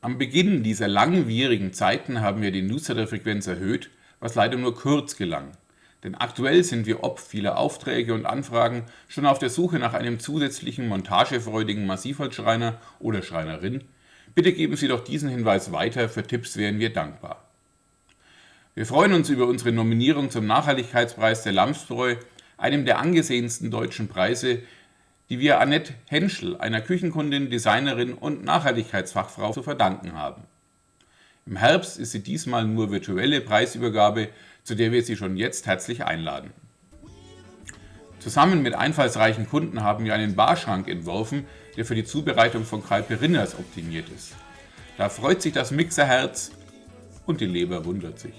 Am Beginn dieser langwierigen Zeiten haben wir die Newsletter-Frequenz erhöht, was leider nur kurz gelang. Denn aktuell sind wir ob vieler Aufträge und Anfragen schon auf der Suche nach einem zusätzlichen montagefreudigen Massivholzschreiner oder Schreinerin. Bitte geben Sie doch diesen Hinweis weiter, für Tipps wären wir dankbar. Wir freuen uns über unsere Nominierung zum Nachhaltigkeitspreis der Lamsbräu, einem der angesehensten deutschen Preise, die wir Annette Henschel, einer Küchenkundin, Designerin und Nachhaltigkeitsfachfrau, zu verdanken haben. Im Herbst ist sie diesmal nur virtuelle Preisübergabe, zu der wir Sie schon jetzt herzlich einladen. Zusammen mit einfallsreichen Kunden haben wir einen Barschrank entworfen, der für die Zubereitung von Kalperinners optimiert ist. Da freut sich das Mixerherz und die Leber wundert sich.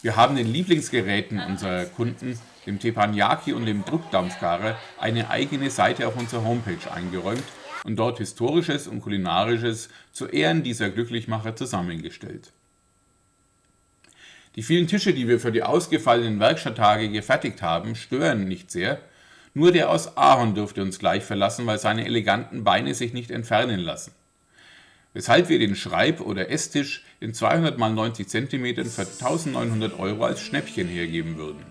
Wir haben den Lieblingsgeräten unserer Kunden, dem Teppanyaki und dem Druckdampfgarer, eine eigene Seite auf unserer Homepage eingeräumt und dort Historisches und Kulinarisches zu Ehren dieser Glücklichmacher zusammengestellt. Die vielen Tische, die wir für die ausgefallenen Werkstatttage gefertigt haben, stören nicht sehr, nur der aus Ahorn dürfte uns gleich verlassen, weil seine eleganten Beine sich nicht entfernen lassen weshalb wir den Schreib- oder Esstisch in 200 x 90 cm für 1900 Euro als Schnäppchen hergeben würden.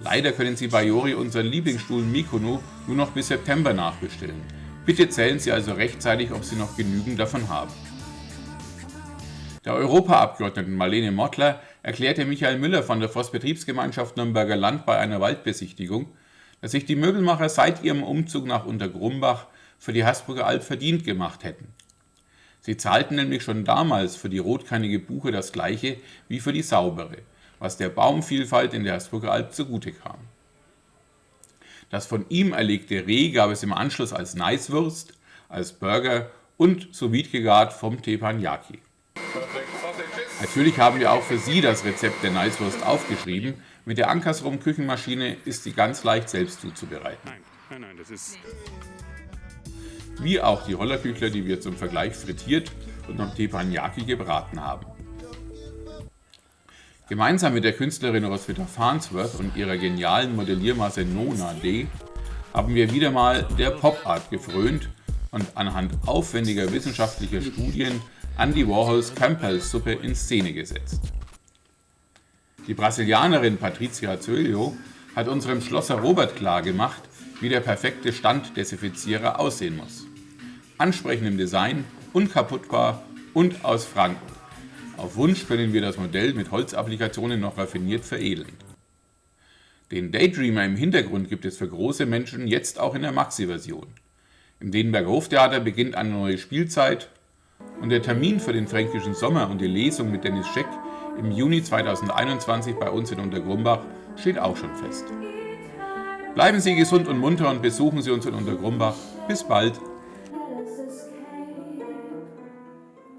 Leider können Sie bei Jori unseren Lieblingsstuhl Mikono nur noch bis September nachbestellen. Bitte zählen Sie also rechtzeitig, ob Sie noch genügend davon haben. Der Europaabgeordneten Marlene Mottler erklärte Michael Müller von der Forstbetriebsgemeinschaft Nürnberger Land bei einer Waldbesichtigung, dass sich die Möbelmacher seit ihrem Umzug nach Untergrumbach für die Habsburger Alb verdient gemacht hätten. Sie zahlten nämlich schon damals für die rotkannige Buche das gleiche wie für die saubere, was der Baumvielfalt in der Habsburger Alb zugute kam. Das von ihm erlegte Reh gab es im Anschluss als Neiswurst, als Burger und sous gegart vom Teppanyaki. Natürlich haben wir auch für Sie das Rezept der Neiswurst aufgeschrieben. Mit der Ankersrum Küchenmaschine ist sie ganz leicht selbst zuzubereiten. Nein, nein, nein, das ist wie auch die Rollerküchler, die wir zum Vergleich frittiert und am Teppanyaki gebraten haben. Gemeinsam mit der Künstlerin Roswitha Farnsworth und ihrer genialen Modelliermasse Nona D haben wir wieder mal der Pop-Art gefrönt und anhand aufwendiger wissenschaftlicher Studien Andy Warhols Campbell-Suppe in Szene gesetzt. Die Brasilianerin Patricia Zöllio hat unserem Schlosser Robert klargemacht, wie der perfekte Standdesinfizierer aussehen muss ansprechend im Design, unkaputtbar und aus Franken. Auf Wunsch können wir das Modell mit Holzapplikationen noch raffiniert veredeln. Den Daydreamer im Hintergrund gibt es für große Menschen jetzt auch in der Maxi-Version. Im Dedenberger Hoftheater beginnt eine neue Spielzeit und der Termin für den fränkischen Sommer und die Lesung mit Dennis Scheck im Juni 2021 bei uns in Untergrumbach steht auch schon fest. Bleiben Sie gesund und munter und besuchen Sie uns in Untergrumbach. Bis bald!